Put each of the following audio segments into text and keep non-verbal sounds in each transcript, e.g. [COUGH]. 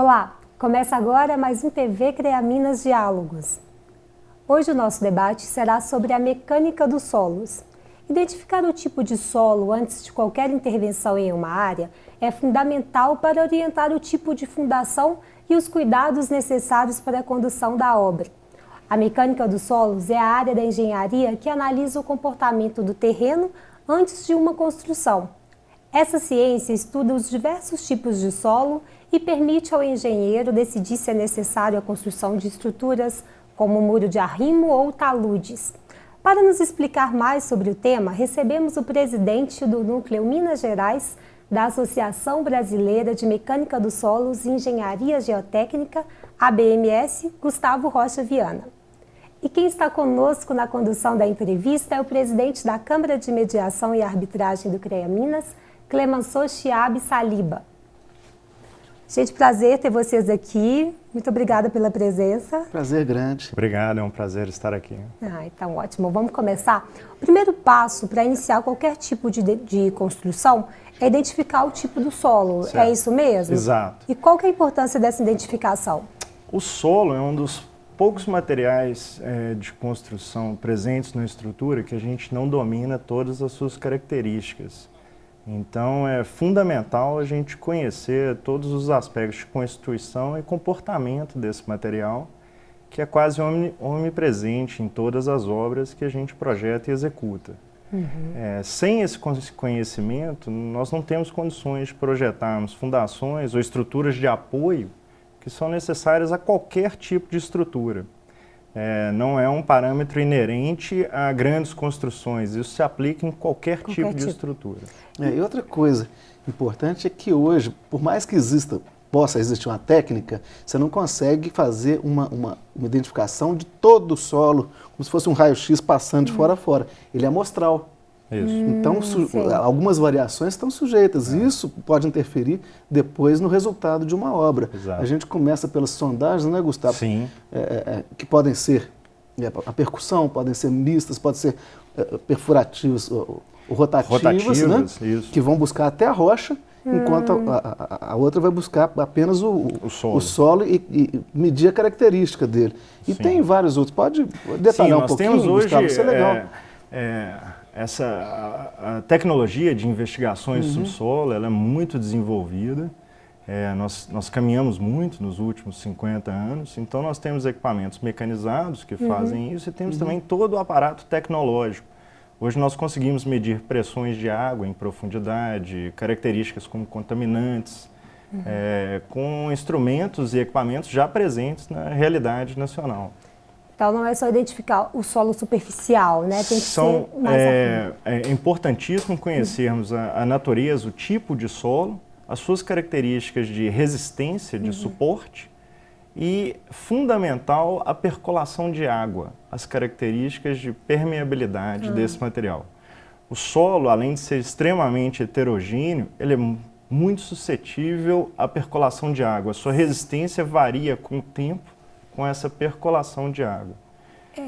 Olá, começa agora mais um TV CREA Minas Diálogos. Hoje o nosso debate será sobre a mecânica dos solos. Identificar o tipo de solo antes de qualquer intervenção em uma área é fundamental para orientar o tipo de fundação e os cuidados necessários para a condução da obra. A mecânica dos solos é a área da engenharia que analisa o comportamento do terreno antes de uma construção. Essa ciência estuda os diversos tipos de solo e permite ao engenheiro decidir se é necessário a construção de estruturas como muro de arrimo ou taludes. Para nos explicar mais sobre o tema, recebemos o presidente do Núcleo Minas Gerais da Associação Brasileira de Mecânica dos Solos e Engenharia Geotécnica, ABMS, Gustavo Rocha Viana. E quem está conosco na condução da entrevista é o presidente da Câmara de Mediação e Arbitragem do CREA Minas, Clemenceau Chiabe Saliba. Gente, prazer ter vocês aqui. Muito obrigada pela presença. Prazer grande. Obrigado, é um prazer estar aqui. Ah, então ótimo. Vamos começar. O primeiro passo para iniciar qualquer tipo de, de construção é identificar o tipo do solo. É certo. É isso mesmo? Exato. E qual que é a importância dessa identificação? O solo é um dos poucos materiais é, de construção presentes na estrutura que a gente não domina todas as suas características. Então é fundamental a gente conhecer todos os aspectos de constituição e comportamento desse material, que é quase omnipresente em todas as obras que a gente projeta e executa. Uhum. É, sem esse conhecimento, nós não temos condições de projetarmos fundações ou estruturas de apoio que são necessárias a qualquer tipo de estrutura é, não é um parâmetro inerente a grandes construções. Isso se aplica em qualquer, qualquer tipo, tipo, de estrutura. É, e outra coisa importante é que hoje, por mais que exista, possa existir uma técnica, você não consegue fazer uma, uma, uma identificação de todo o solo, como se fosse um raio-x passando de hum. fora a fora. Ele é amostral. Isso. Então, hum, algumas variações estão sujeitas. É. Isso pode interferir depois no resultado de uma obra. Exato. A gente começa pelas sondagens, né, Gustavo? Sim. É, é, é que podem ser é, a percussão, podem ser mistas, podem ser é, perfurativas ou, rotativas, rotativas né? que vão buscar até a rocha, hum. enquanto a, a, a, outra vai buscar apenas o, o solo, o solo e, e, medir a característica dele. E Sim. tem vários outros. Pode detalhar Sim, um pouquinho, temos hoje, Gustavo? Isso é legal essa a, a tecnologia de investigações uhum. subsolo ela é muito desenvolvida. É, nós, nós caminhamos muito nos últimos 50 anos, então nós temos equipamentos mecanizados que uhum. fazem isso e temos uhum. também todo o aparato tecnológico. Hoje nós conseguimos medir pressões de água em profundidade, características como contaminantes, uhum. é, com instrumentos e equipamentos já presentes na realidade nacional. Então não é só identificar o solo superficial, né? Tem que São, ser mais é, é importantíssimo conhecermos a, a, natureza, o tipo de solo, as suas características de resistência, de uhum. suporte e, fundamental, a percolação de água, as características de permeabilidade uhum. desse material. O solo, além de ser extremamente heterogêneo, ele é muito suscetível à percolação de água. A sua resistência varia com o tempo com essa percolação de água. É.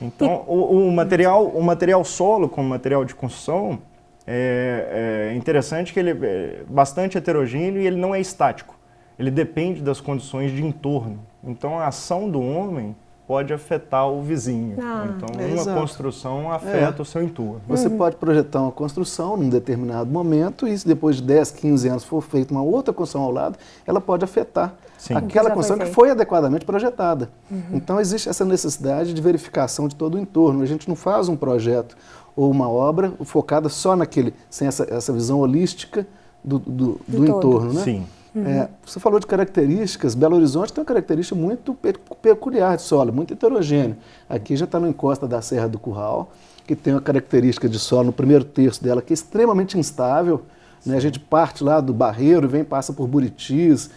Então, e... o, o, material, o material solo como material de construção é, é interessante que ele é bastante heterogêneo e ele não é estático. Ele depende das condições de entorno. Então, a ação do homem pode afetar o vizinho. Ah, então, é uma exato. construção afeta é. o seu entorno. Você uhum. pode projetar uma construção num determinado momento e se depois de 10, 15 anos for feita uma outra construção ao lado, ela pode afetar Sim. aquela construção que foi adequadamente projetada. Uhum. Então existe essa necessidade de verificação de todo o entorno. A gente não faz um projeto ou uma obra focada só naquele, sem essa, essa visão holística do, do, do, do entorno. Né? Sim. Uhum. É, você falou de características, Belo Horizonte tem uma característica muito peculiar de solo, muito heterogêneo. Aqui já está no encosta da Serra do Curral, que tem uma característica de solo no primeiro terço dela que é extremamente instável. Né? A gente parte lá do Barreiro, vem, passa por Buritis,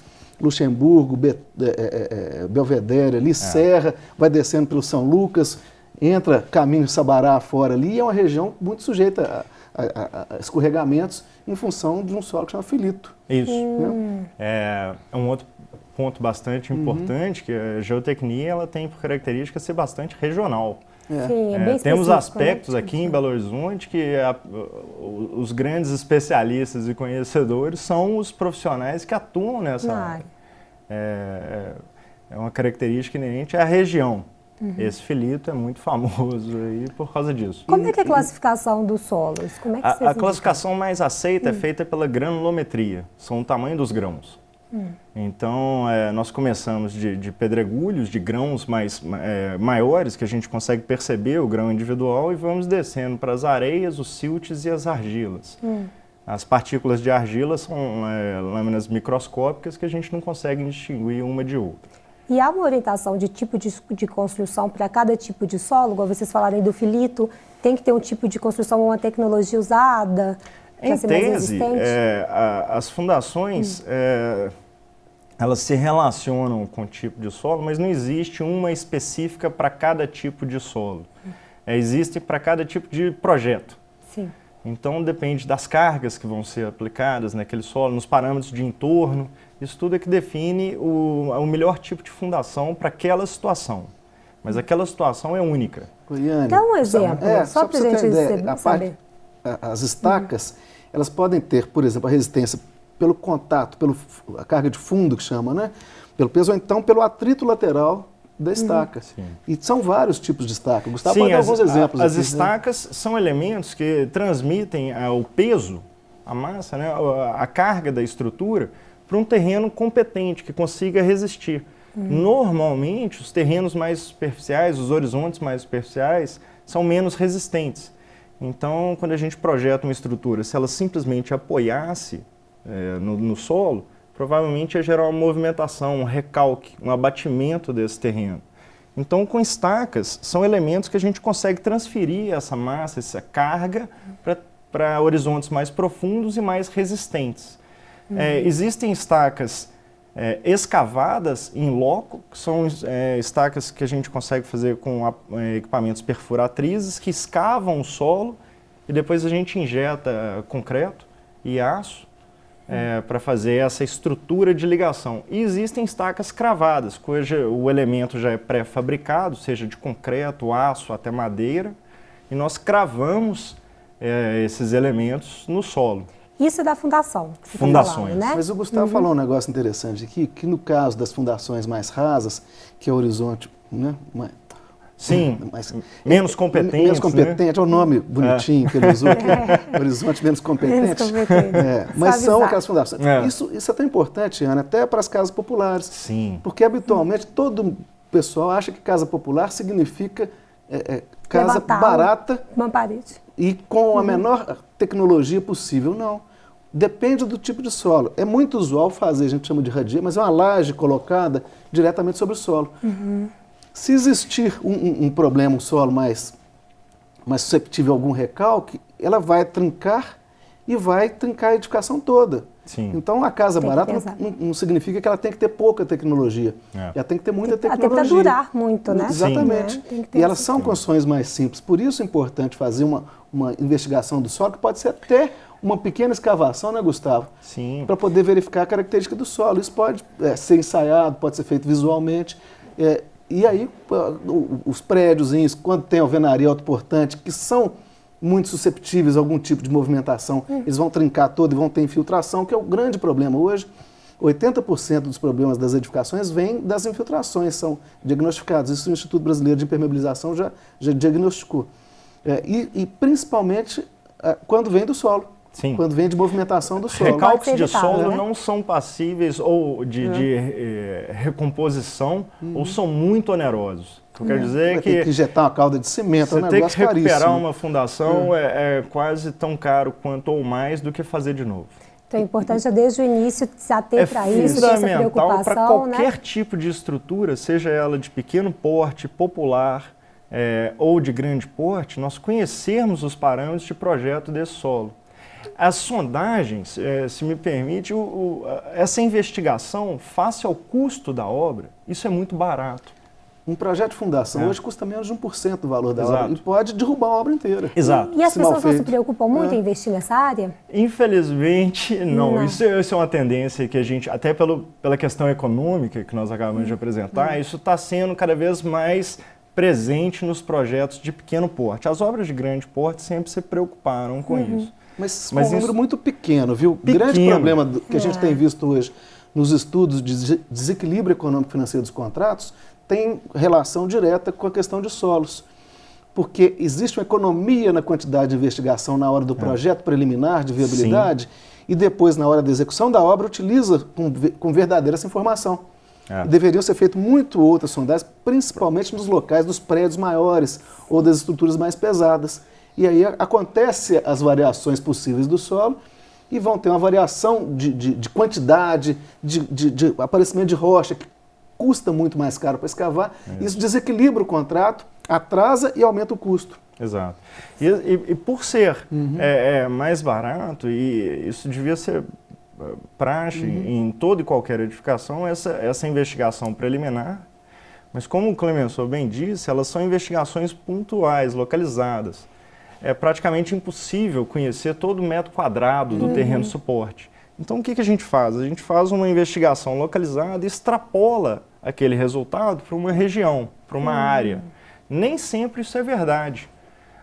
Luxemburgo, Be, é, é, é, Belvedere ali, é. Serra, vai descendo pelo São Lucas, entra caminho de Sabará fora ali, e é uma região muito sujeita a, a, a escorregamentos em função de um solo que chama filito. Isso. Hum. É, é um outro ponto bastante uhum. importante, que a geotecnia ela tem por característica ser bastante regional. É. Sim, é, é temos né? aspectos né? aqui em Belo Horizonte que a, os grandes especialistas e conhecedores são os profissionais que atuam nessa área. É, é uma característica inerente à região. Uhum. Esse filito é muito [LAUGHS] famoso aí por causa disso. Como é que é a classificação dos solos? Como é que a, a classificação mais aceita é hum. é feita pela granulometria, são o tamanho dos grãos. Hum. Então, é, nós começamos de, de, pedregulhos, de grãos mais, é, maiores, que a gente consegue perceber o grão individual, e vamos descendo para as areias, os siltes e as argilas. As partículas de argila são é, lâminas microscópicas que a gente não consegue distinguir uma de outra. E há uma orientação de tipo de, de construção para cada tipo de solo? Igual vocês falaram aí do filito, tem que ter um tipo de construção, uma tecnologia usada? Em tese, é, a, as fundações, hum. é, elas se relacionam com o tipo de solo, mas não existe uma específica para cada tipo de solo. Hum. É, existe para cada tipo de projeto. Sim. Então depende das cargas que vão ser aplicadas naquele solo, nos parâmetros de entorno. Isso tudo é que define o, o melhor tipo de fundação para aquela situação. Mas aquela situação é única. Goiânia, Dá um exemplo, é, só, só para a gente ideia, saber. Parte, as estacas, uhum. elas podem ter, por exemplo, a resistência pelo contato, pela carga de fundo que chama, né? Pelo peso, ou então pelo atrito lateral da estaca. Uhum. E são vários tipos de estaca. Gustavo Sim, pode dar alguns exemplos. A, as aqui, né? estacas né? são elementos que transmitem uh, o peso, a massa, né, a, a carga da estrutura para um terreno competente, que consiga resistir. Uhum. Normalmente, os terrenos mais superficiais, os horizontes mais superficiais, são menos resistentes. Então, quando a gente projeta uma estrutura, se ela simplesmente apoiasse é, no, no solo, provavelmente ia gerar uma movimentação, um recalque, um abatimento desse terreno. Então, com estacas, são elementos que a gente consegue transferir essa massa, essa carga, para horizontes mais profundos e mais resistentes. Uhum. É, existem estacas é, escavadas em loco, que são é, estacas que a gente consegue fazer com a, é, equipamentos perfuratrizes, que escavam o solo e depois a gente injeta concreto e aço é, para fazer essa estrutura de ligação. E existem estacas cravadas, cujo o elemento já é pré-fabricado, seja de concreto, aço, até madeira, e nós cravamos é, esses elementos no solo. Isso é da fundação. Fundações. Falando, né? Mas o Gustavo uhum. falou um negócio interessante aqui, que no caso das fundações mais rasas, que é o horizonte né, Sim, mas, menos competente. Menos competente, né? é o nome bonitinho é. que ele usou aqui, é. Horizonte Menos Competente. Menos competente. É, mas são aquelas fundações. É. Isso, isso é tão importante, Ana, até para as casas populares. Sim. Porque habitualmente todo pessoal acha que casa popular significa é, é, casa Levantar barata uma parede. e com a uhum. menor tecnologia possível. Não. Depende do tipo de solo. É muito usual fazer, a gente chama de radia, mas é uma laje colocada diretamente sobre o solo. Uhum. Se existir um, um, um problema, um solo mais, mais susceptível a algum recalque, ela vai trincar e vai trincar a edificação toda. Sim. Então, a casa tem barata não, não, significa que ela tem que ter pouca tecnologia. É. Ela tem que ter muita tem, tecnologia. Até para durar muito, né? Exatamente. Né? E elas são construções mais simples. Por isso é importante fazer uma, uma investigação do solo, que pode ser até uma pequena escavação, né, Gustavo? Sim. Para poder verificar a característica do solo. Isso pode é, ser ensaiado, pode ser feito visualmente. É, e aí, os prédios, quando tem alvenaria autoportante, que são muito susceptíveis a algum tipo de movimentação, hum. eles vão trincar todo e vão ter infiltração, que é o grande problema hoje. 80% dos problemas das edificações vêm das infiltrações, são diagnosticados. Isso o Instituto Brasileiro de Impermeabilização já, já diagnosticou. É, e, e, principalmente é, quando vem do solo. Sim. quando vem de movimentação do solo. Recalques de solo né? não são passíveis ou de, é. de eh, recomposição uhum. ou são muito onerosos. O que eu quero uhum. dizer é que... Tem que injetar uma calda de cimento, Você é um tem que recuperar caríssimo. uma fundação é. é, é, quase tão caro quanto ou mais do que fazer de novo. Então é importante desde o início se ater é para isso, essa preocupação. para qualquer né? tipo de estrutura, seja ela de pequeno porte, popular é, ou de grande porte, nós conhecermos os parâmetros de projeto desse solo. As sondagens, é, se me permite, o, o, essa investigação face ao custo da obra, isso é muito barato. Um projeto de fundação é. hoje custa menos de 1% do valor da Exato. obra e pode derrubar a obra inteira. Exato. E, e as pessoas não se preocupam muito é. em investir nessa área? Infelizmente, não. não. Isso, isso, é uma tendência que a gente, até pelo, pela questão econômica que nós acabamos hum. de apresentar, hum. isso está sendo cada vez mais presente nos projetos de pequeno porte. As obras de grande porte sempre se preocuparam com uhum. isso. Mas, Mas um número muito pequeno, viu? O grande problema do, que a gente é. tem visto hoje nos estudos de desequilíbrio econômico financeiro dos contratos, tem relação direta com a questão de solos. Porque existe uma economia na quantidade de investigação na hora do é. projeto é. preliminar de viabilidade Sim. e depois, na hora da execução da obra, utiliza com, com verdadeira essa informação. É. Deveriam ser feitas muito outras sondagens, principalmente nos locais dos prédios maiores ou das estruturas mais pesadas. E aí acontece as variações possíveis do solo e vão ter uma variação de, de, de quantidade, de, de, aparecimento de rocha, que custa muito mais caro para escavar. Isso. Isso desequilibra o contrato, atrasa e aumenta o custo. Exato. E, e, e por ser uhum. é, é, mais barato, e isso devia ser é, praxe uhum. em toda e qualquer edificação, essa, essa investigação preliminar, mas como o Clemenceau bem disse, elas são investigações pontuais, localizadas é praticamente impossível conhecer todo o metro quadrado do uhum. terreno de suporte. Então o que, que a gente faz? A gente faz uma investigação localizada e extrapola aquele resultado para uma região, para uma uhum. área. Nem sempre isso é verdade.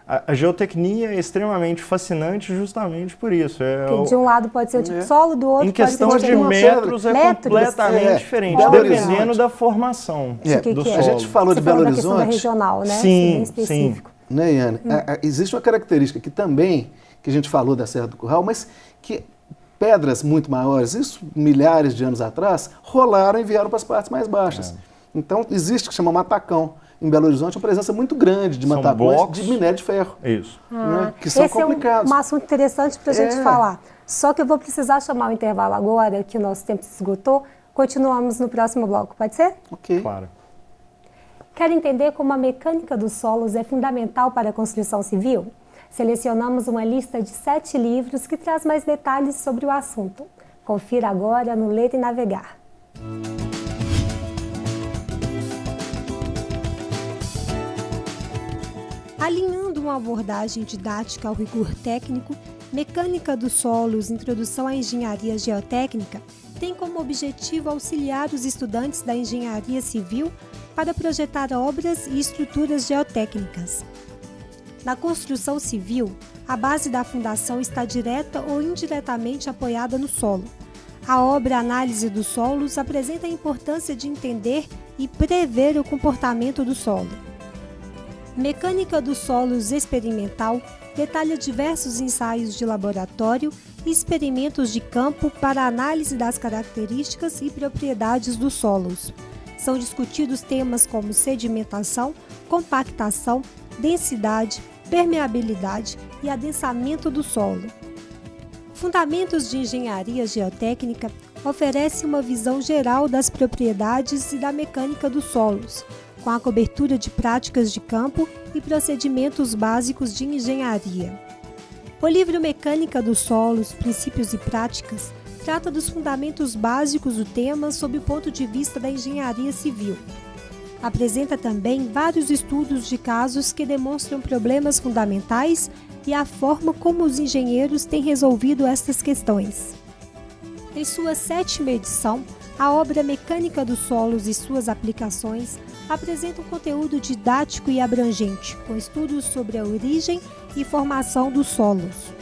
A, a, geotecnia é extremamente fascinante justamente por isso. É o, de um lado pode ser o tipo de é. solo, do outro Em questão de metros é metros? completamente é. diferente, Belo dependendo Horizonte. da formação é. do que solo. A gente falou Você de Belo Horizonte. Da regional, né? Sim, sim né, Iane? Hum. A, a, existe uma característica que também, que a gente falou da Serra do Curral, mas que pedras muito maiores, isso milhares de anos atrás, rolaram e vieram para as partes mais baixas. É. Então, existe o que chama matacão. Em Belo Horizonte, uma presença muito grande de são matacões blocos. de minério de ferro. Isso. Né, ah, né, que são esse complicados. é um, um assunto interessante para a gente é. falar. Só que eu vou precisar chamar o intervalo agora, que o nosso tempo se esgotou. Continuamos no próximo bloco, pode ser? Ok. Claro. Quer entender como a mecânica dos solos é fundamental para a construção civil? Selecionamos uma lista de sete livros que traz mais detalhes sobre o assunto. Confira agora no Ler e Navegar. Alinhando uma abordagem didática ao rigor técnico, Mecânica dos Solos Introdução à Engenharia Geotécnica tem como objetivo auxiliar os estudantes da engenharia civil para projetar obras e estruturas geotécnicas. Na construção civil, a base da fundação está direta ou indiretamente apoiada no solo. A obra Análise dos Solos apresenta a importância de entender e prever o comportamento do solo. Mecânica dos Solos Experimental detalha diversos ensaios de laboratório e experimentos de campo para análise das características e propriedades dos solos são discutidos temas como sedimentação, compactação, densidade, permeabilidade e adensamento do solo. Fundamentos de Engenharia Geotécnica oferece uma visão geral das propriedades e da mecânica dos solos, com a cobertura de práticas de campo e procedimentos básicos de engenharia. O livro Mecânica dos Solos, Princípios e Práticas trata dos fundamentos básicos do tema sob o ponto de vista da engenharia civil. Apresenta também vários estudos de casos que demonstram problemas fundamentais e a forma como os engenheiros têm resolvido estas questões. Em sua sétima edição, a obra Mecânica dos Solos e suas aplicações apresenta um conteúdo didático e abrangente, com estudos sobre a origem e formação dos solos.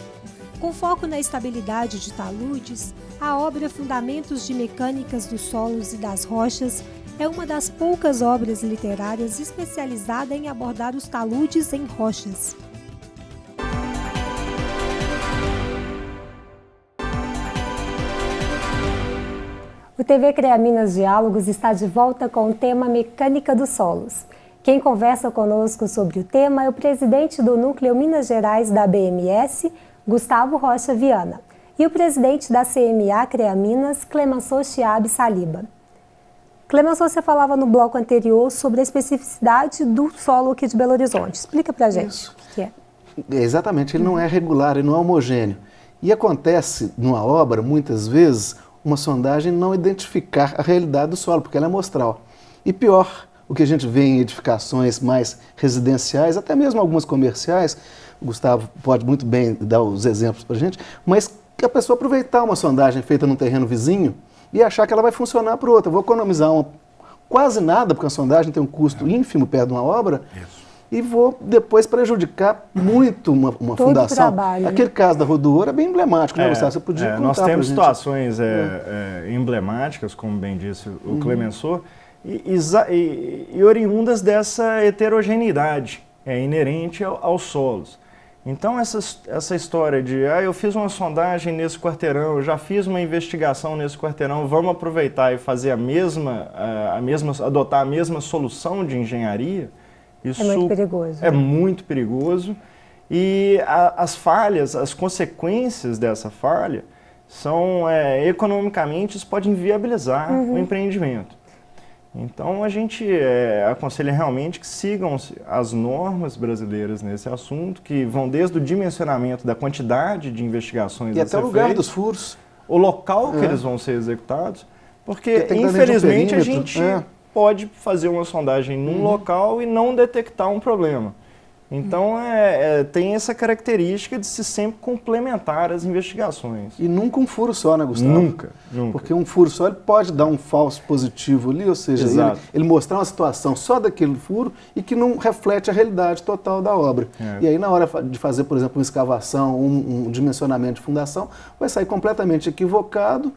Com foco na estabilidade de taludes, a obra Fundamentos de Mecânicas dos Solos e das Rochas é uma das poucas obras literárias especializada em abordar os taludes em rochas. O TV CREA Minas Diálogos está de volta com o tema Mecânica dos Solos. Quem conversa conosco sobre o tema é o presidente do Núcleo Minas Gerais da BMS, Gustavo Rocha Viana e o presidente da CMA CREA Minas, Clemenceau Chiabe Saliba. Clemenceau, você falava no bloco anterior sobre a especificidade do solo aqui de Belo Horizonte. Explica para a gente Isso. o que é. Exatamente, ele não é regular, ele não é homogêneo. E acontece numa obra, muitas vezes, uma sondagem não identificar a realidade do solo, porque ela é mostral. E pior, o que a gente vê em edificações mais residenciais, até mesmo algumas comerciais, o Gustavo pode muito bem dar os exemplos para a gente, mas que a pessoa aproveitar uma sondagem feita num terreno vizinho e achar que ela vai funcionar para outra. vou economizar uma, quase nada, porque a sondagem tem um custo é. ínfimo perto de uma obra. Isso. e vou depois prejudicar muito uma, uma Todo fundação. trabalho, né? Aquele caso da Rodoura é bem emblemático, né, É, Gustavo? Você podia é, contar Nós temos situações é, é, emblemáticas, como bem disse o Uhum. Clemensor, e, e- e oriundas dessa heterogeneidade é, inerente ao- aos solos. Então, essa, essa história de, ah, eu fiz uma sondagem nesse quarteirão, eu já fiz uma investigação nesse quarteirão, vamos aproveitar e fazer a mesma, a, a mesma, adotar a mesma solução de engenharia, isso É muito perigoso. é muito perigoso. E a- as falhas, as consequências dessa falha são é, economicamente isso pode inviabilizar Uhum. o empreendimento. Então a gente é, aconselha realmente que sigam as normas brasileiras nesse assunto, que vão desde o dimensionamento da quantidade de investigações E até o lugar feitas, dos furos. o local que É. eles vão ser executados, porque Porque que de um infelizmente a gente é. pode fazer uma sondagem num Uhum. local e não detectar um problema. Então é, é, tem essa característica de se sempre complementar as investigações. E nunca um furo só, né, Gustavo? Nunca, nunca. Porque um furo só ele pode dar um falso positivo ali, ou seja, ele, ele mostrar uma situação só daquele furo e que não reflete a realidade total da obra. É. E aí, na hora de fazer, por exemplo, uma escavação, um, um dimensionamento de fundação, vai sair completamente equivocado.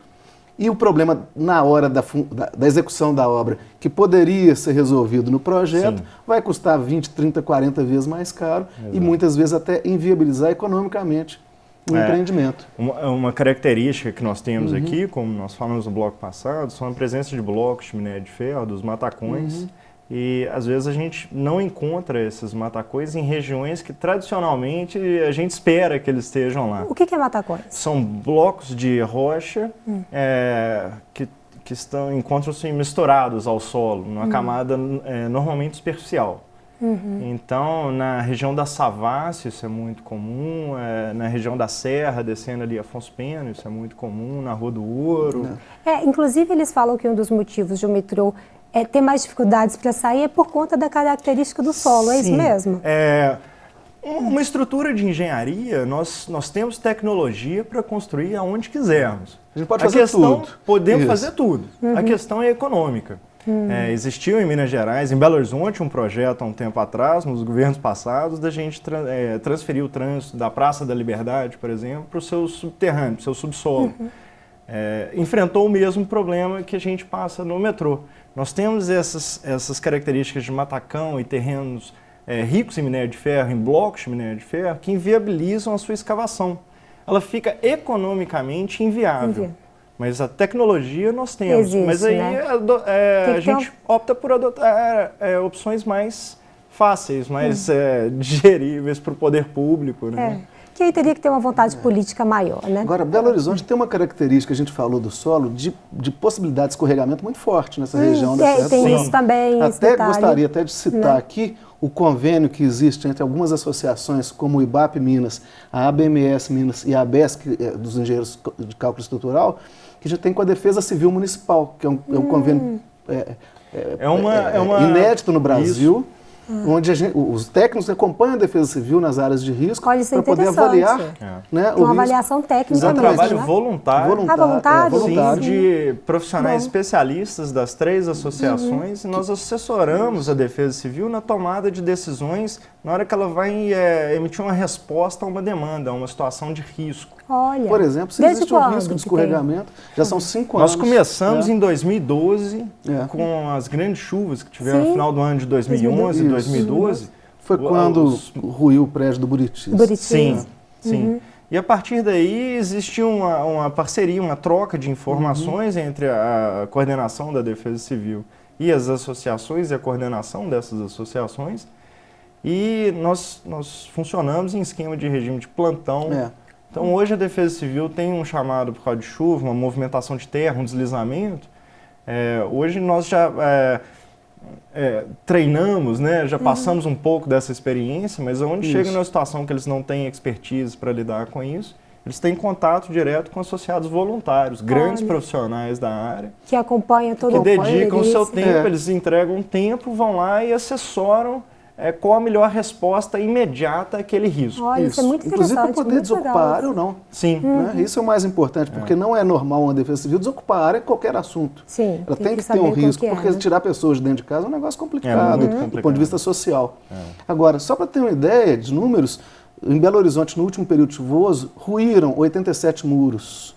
E o problema na hora da, da- da execução da obra, que poderia ser resolvido no projeto, Sim. vai custar 20, 30, 40 vezes mais caro e Exato. muitas vezes até inviabilizar economicamente o É. empreendimento. Uma, uma característica que nós Uhum. temos aqui, como nós falamos no bloco passado, são a presença de blocos de minério de ferro, dos matacões. Uhum. E às vezes a gente não encontra esses matacões em regiões que tradicionalmente a gente espera que eles estejam lá. O que que é matacões? São blocos de rocha Hum. é, que, que estão encontram-se misturados ao solo, numa Hum. camada é, normalmente superficial. Uhum. Então, na região da Savassi, isso é muito comum, é, na região da Serra, descendo ali Afonso Pena, isso é muito comum, na Rua do Ouro. É, inclusive eles falam que um dos motivos de o metrô é, ter mais dificuldades para sair é por conta da característica do solo, é isso Sim. mesmo? É, uma estrutura de engenharia, nós, nós temos tecnologia para construir aonde quisermos. A gente pode fazer questão, tudo. Podemos Isso. fazer tudo. A questão é econômica. É, existiu em Minas Gerais, em Belo Horizonte, um projeto há um tempo atrás, nos governos passados, da gente tra- é, transferir o trânsito da Praça da Liberdade, por exemplo, para o seu subterrâneo, para o seu subsolo. É, enfrentou o mesmo problema que a gente passa no metrô. Nós temos essas, essas características de matacão e terrenos é, ricos em minério de ferro, em blocos de minério de ferro, que inviabilizam a sua escavação. Ela fica economicamente inviável. Inviável. Mas a tecnologia nós temos. Existe, mas aí né? é, Tem a gente opta por adotar é, opções mais fáceis, mais é, [LAUGHS] digeríveis para o poder público. É. Né? Que aí teria que ter uma vontade política maior, né? Agora, Belo Horizonte tem uma característica, a gente falou do solo, de, de possibilidade de escorregamento muito forte nessa Hum, região da tem- Sol. isso também, Até detalhe, gostaria até de citar né? aqui o convênio que existe entre algumas associações, como o IBAP Minas, a ABMS Minas e a ABESC, eh, dos engenheiros de cálculo estrutural, que já tem com a Defesa Civil Municipal, que é um, é um convênio é, É uma- é uma- inédito no Brasil. Onde a gente- os técnicos acompanham a defesa civil nas áreas de risco é para poder avaliar É. né, Uma o risco. avaliação técnica É um Exatamente. trabalho né? voluntário. Voluntário, Ah, voluntário? é, Sim, voluntário. de profissionais Bom. especialistas das três associações, e nós assessoramos a Defesa Civil na tomada de decisões na hora que ela vai é, emitir uma resposta a uma demanda, a uma situação de risco. Olha. Por exemplo, se desde existe um risco de escorregamento, já são cinco anos. Nós começamos né? em 2012, É. com as grandes chuvas que tiveram Sim. no final do ano de 2011 e Isso. 2012. Foi quando os- ruiu o prédio do Buritis. Buritis. Sim, sim. E a partir daí existiu uma, uma parceria, uma troca de informações entre a, a coordenação da Defesa Civil e as associações e a coordenação dessas associações. E nós, nós funcionamos em esquema de regime de plantão. É. Então hoje a Defesa Civil tem um chamado por causa de chuva, uma movimentação de terra, um deslizamento. É, hoje nós já é, é, treinamos, né, já passamos um pouco dessa experiência, mas onde Isso. chega numa situação que eles não têm expertise para lidar com isso, eles têm contato direto com associados voluntários, grandes Olha. profissionais da área, Que acompanha todo que o dedicam o seu tempo, É. eles entregam tempo, vão lá e assessoram é, qual a melhor resposta imediata àquele risco. Olha, isso, isso é muito Inclusive para poder desocupar a área ou não. Sim. Né? Isso é o mais importante, porque é. não é normal uma defesa civil desocupar a área em qualquer assunto. Sim, Ela tem, tem que, que ter um risco, porque é, né? tirar pessoas de dentro de casa é um negócio complicado, é complicado. do ponto de vista social. É. Agora, só para ter uma ideia de números, em Belo Horizonte, no último período chuvoso, ruíram 87 muros.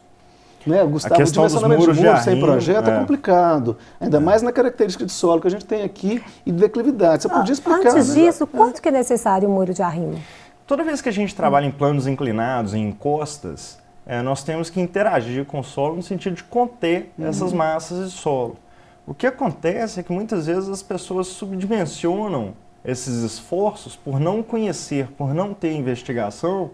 Né, Gustavo, a questão dos muros de, sem projeto é. é. complicado. Ainda é. mais na característica de solo que a gente tem aqui e de declividade. Você ah, podia explicar. Antes né? disso, quanto que é necessário o muro de arrimo? Toda vez que a gente trabalha em planos inclinados, em encostas, é, nós temos que interagir com o solo no sentido de conter uhum. essas massas de solo. O que acontece é que muitas vezes as pessoas subdimensionam esses esforços por não conhecer, por não ter investigação,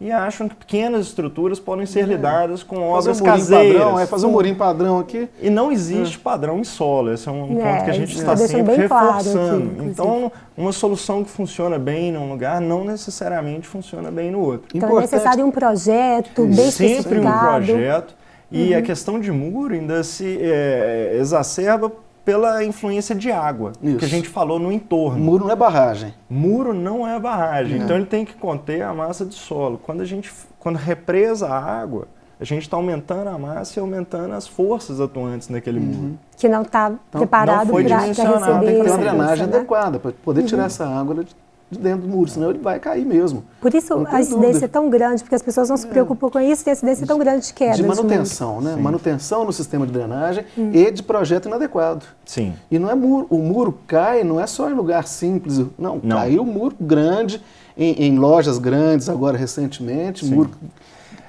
e acham que pequenas estruturas podem ser é. lidadas com obras um caseiras. Padrão, é fazer um murinho padrão aqui. E não existe é. padrão em solo. Esse é um é, ponto que a gente está sempre reforçando. Claro aqui, então, uma solução que funciona bem num lugar não necessariamente funciona bem no outro. Então Importante. é necessário um projeto bem Sempre um projeto. E uhum. a questão de muro ainda se é, exacerba pela influência de água, Isso. que a gente falou no entorno. Muro não é barragem. Muro não é barragem, então ele tem que conter a massa de solo. Quando a gente quando represa a água, a gente está aumentando a massa e aumentando as forças atuantes naquele uhum. muro. Que não está então, preparado para receber. Tem que ter uma drenagem né? adequada para poder uhum. tirar essa água de de dentro do muro, senão ele vai cair mesmo. Por isso a incidência dúvida. é tão grande, porque as pessoas não se é. preocupam é. com isso e a incidência é tão grande de queda. De manutenção, de né? Sim. Manutenção no sistema de drenagem hum. e de projeto inadequado. Sim. E não é muro, o muro cai não é só em lugar simples, não, não. caiu um muro grande em, em, lojas grandes agora recentemente, Sim. muro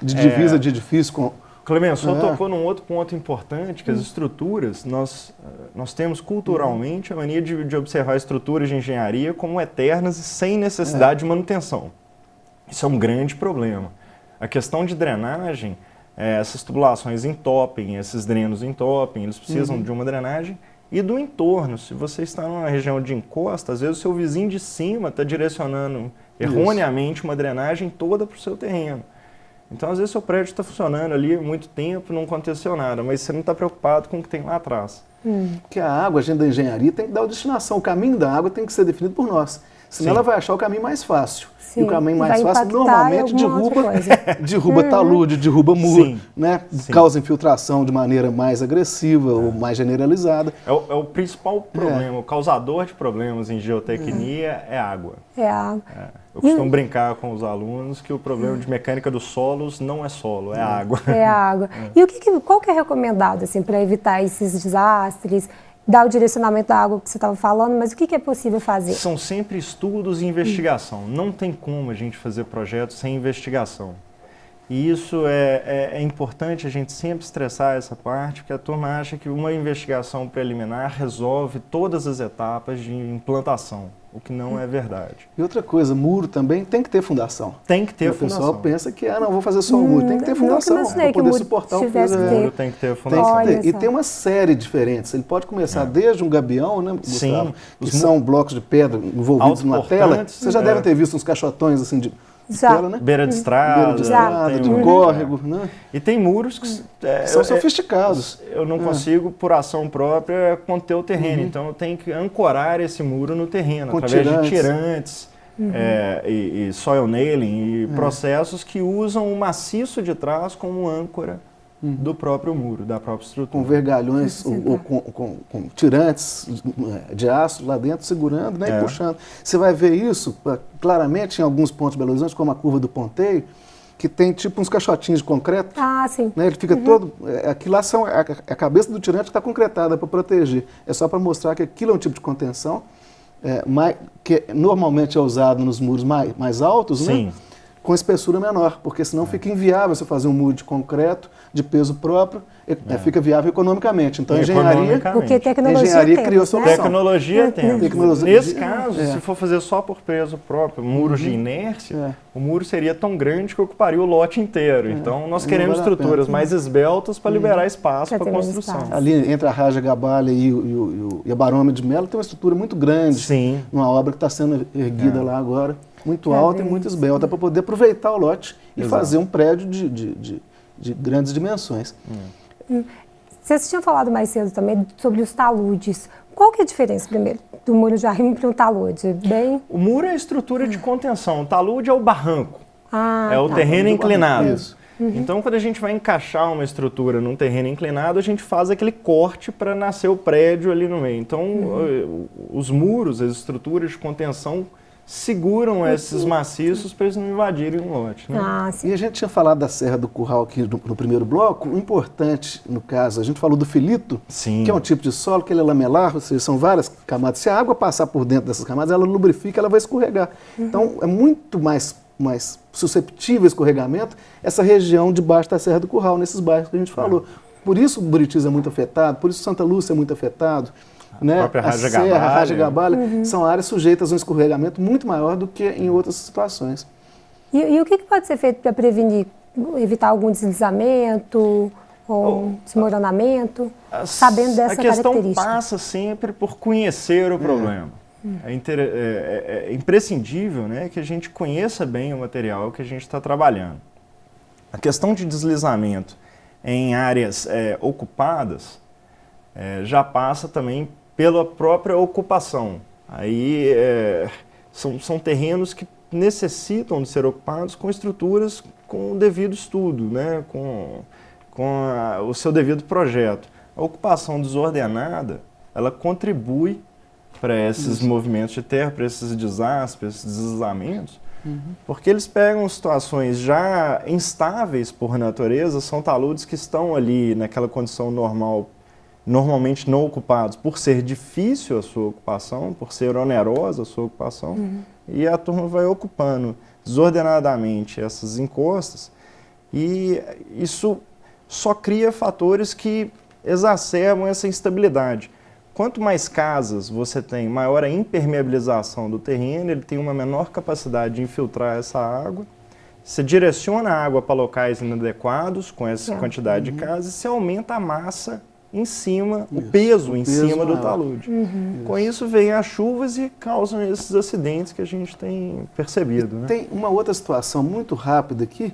de divisa é. de edifício com Clemente, só é. tocou num outro ponto importante, que as estruturas, nós, nós temos culturalmente a mania de, de observar estruturas de engenharia como eternas e sem necessidade é. de manutenção. Isso é um grande problema. A questão de drenagem, é, essas tubulações entopem, esses drenos entopem, eles precisam uhum. de uma drenagem e do entorno. Se você está numa região de encosta, às vezes o seu vizinho de cima está direcionando erroneamente uma drenagem toda para o seu terreno. Então, às vezes, seu prédio está funcionando ali há muito tempo, não aconteceu nada, mas você não está preocupado com o que tem lá atrás. Hum. Que a água, a gente da engenharia, tem que dar a destinação. O caminho da água tem que ser definido por nós. Senão Sim. ela vai achar o caminho mais fácil. Sim. E o caminho mais fácil normalmente derruba, [LAUGHS] derruba uhum. talude, derruba muro, Sim. né? causa infiltração de maneira mais agressiva é. ou mais generalizada. É o, é o principal problema, é. o causador de problemas em geotecnia é, é água. É água. É. Eu costumo brincar com os alunos que o problema de mecânica dos solos não é solo, é água. É água. [LAUGHS] É. E o que, qual que é recomendado assim, para evitar esses desastres? Dar o direcionamento da água que você estava falando, mas o que, que é possível fazer? São sempre estudos e investigação. Não tem como a gente fazer projetos sem investigação. E isso é, é, é, importante a gente sempre estressar essa parte, porque a turma acha que uma investigação preliminar resolve todas as etapas de implantação o que não é verdade. E outra coisa, muro também tem que ter fundação. Tem que ter fundação. O pessoal pensa que, ah, não, vou fazer só o muro. Tem que ter hum, fundação para poder suportar o peso. O muro tem que ter fundação. Tem que ter. E tem uma série diferente. Ele pode começar é. desde um gabião, né, Gustavo? Sim. Que são blocos de pedra envolvidos numa tela. Você já é. deve ter visto uns caixotões assim de já. né? Beira de estrada. Beira de estrada, de um córrego. Né? E tem muros que é, são sofisticados. Eu não é. consigo, por ação própria, conter o terreno. Uhum. Então eu tenho que ancorar esse muro no terreno, Com através tirantes. de tirantes. Uhum. É, e, e, soil nailing e é. processos que usam o maciço de trás como âncora uhum. do próprio muro, da própria estrutura. Com vergalhões ou, ou com, com, com, tirantes de aço lá dentro, segurando né, é. e puxando. Você vai ver isso ah, claramente em alguns pontos de Belo Horizonte, como a curva do Ponteio, que tem tipo uns caixotinhos de concreto. Ah, sim. Né, ele fica uhum. todo. É, aqui lá são, a, a cabeça do tirante está concretada para proteger. É só para mostrar que aquilo é um tipo de contenção. É, mais, que normalmente é usado nos muros mais, mais altos, né? Sim. né? com espessura menor, porque senão é. fica inviável você fazer um muro de concreto de peso próprio, é. é. fica viável economicamente. Então, a engenharia, porque tecnologia engenharia criou a solução. Tecnologia tem. Tecnologia, Nesse caso, é. se for fazer só por peso próprio, muros uhum. de inércia, é. o muro seria tão grande que ocuparia o lote inteiro. É. Então, nós queremos estruturas mais esbeltas para uhum. liberar espaço para construção. Espaço. Ali entre a Raja Gabalha e, o, e, o, e a Barômetro de Melo tem uma estrutura muito grande. Sim. Numa obra que está sendo erguida lá agora muito alta e muito esbelta para poder aproveitar o lote e Exato. fazer um prédio de, de, de, de grandes dimensões. Hum. Vocês tinham falado mais cedo também sobre os taludes. qual que é a diferença, primeiro, do muro de arrimo para um talude? Bem... O muro é a estrutura de contenção, o talude é o barranco, Ah, é o tá. terreno inclinado. Isso. Então, quando a gente vai encaixar uma estrutura num terreno inclinado, a gente faz aquele corte para nascer o prédio ali no meio. Então, eh, os muros, as estruturas de contenção seguram esses maciços para eles não invadirem o lote. Né? Ah, sim. E a gente tinha falado da Serra do Curral aqui no, no primeiro bloco. O importante, no caso, a gente falou do filito, Sim. que é um tipo de solo que ele é lamelar, ou seja, são várias camadas. Se a água passar por dentro dessas camadas, ela lubrifica, ela vai escorregar. Então, é muito mais, mais susceptível a escorregamento essa região debaixo da Serra do Curral, nesses bairros que a gente falou. Por isso o Buritis é muito afetado, por isso Santa Lúcia é muito afetado. Né? própria a Raja Serra, Gabalha. Raja Gabalha, são áreas sujeitas a um escorregamento muito maior do que em outras situações. E, e o que, que pode ser feito para prevenir, evitar algum deslizamento ou um desmoronamento, As- sabendo dessa A questão característica? passa sempre por conhecer o problema. É, inter- é- é- é imprescindível né, que a gente conheça bem o material que a gente está trabalhando. A questão de deslizamento em áreas é, ocupadas é, já passa também pela própria ocupação. Aí é, são, são terrenos que necessitam de ser ocupados com estruturas com o devido estudo, né, com, com a- o seu devido projeto. A ocupação desordenada, ela contribui para esses movimentos de terra, para esses desastres, esses deslizamentos, porque eles pegam situações já instáveis por natureza, são taludes que estão ali naquela condição normal, normalmente não ocupados, por ser difícil a sua ocupação, por ser onerosa a sua ocupação, e a turma vai ocupando desordenadamente essas encostas, e isso só cria fatores que exacerbam essa instabilidade. Quanto mais casas você tem, maior a impermeabilização do terreno, ele tem uma menor capacidade de infiltrar essa água. Você direciona a água para locais inadequados com essa É. quantidade de casas e você aumenta a massa em cima, o Isso, peso o em peso cima do maior. talude. Com isso vem as chuvas e causam esses acidentes que a gente tem percebido. Né? Tem uma outra situação muito rápida aqui,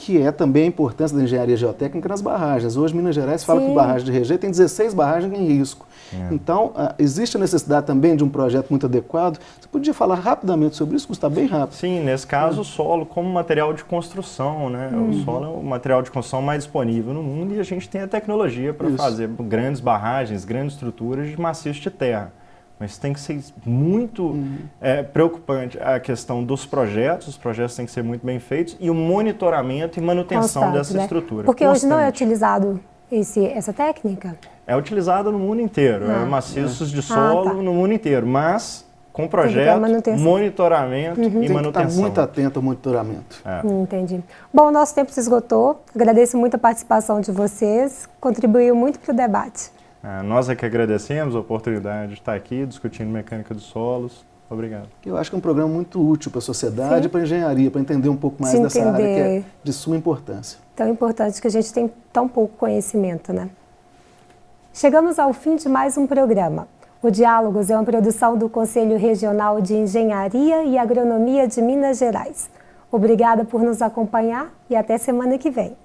que é também a importância da engenharia geotécnica nas barragens. Hoje, Minas Gerais fala Sim. que barragem de rejeito tem 16 barragens em risco. Então, ah, existe a necessidade também de um projeto muito adequado. Você podia falar rapidamente sobre isso, Gustavo, bem rápido. Sim, nesse caso o solo como material de construção, né? O solo é o material de construção mais disponível no mundo e a gente tem a tecnologia para fazer grandes barragens, grandes estruturas de maciço de terra. Mas tem que ser muito é, preocupante a questão dos projetos, os projetos têm que ser muito bem feitos e o monitoramento e manutenção Constante, dessa né? estrutura. Porque hoje não é constante. utilizado esse, essa técnica? É utilizada no mundo inteiro, Ah. é maciços de Ah, solo tá. no mundo inteiro, mas com que projeto, manutenção. monitoramento e Tem que estar manutenção. muito atento ao monitoramento. É. Hum, Entendi. Bom, o nosso tempo se esgotou. Agradeço muito a participação de vocês. Contribuiu muito para o debate. Ah, nós é que agradecemos a oportunidade de estar aqui discutindo mecânica dos solos. Obrigado. Eu acho que é um programa muito útil para a sociedade Sim. e para a engenharia, para entender um pouco mais De dessa área que é entender. de suma importância. Tão importante que a gente tem tão pouco conhecimento, né? Chegamos ao fim de mais um programa. O Diálogos é uma produção do Conselho Regional de Engenharia e Agronomia de Minas Gerais. Obrigada por nos acompanhar e até semana que vem.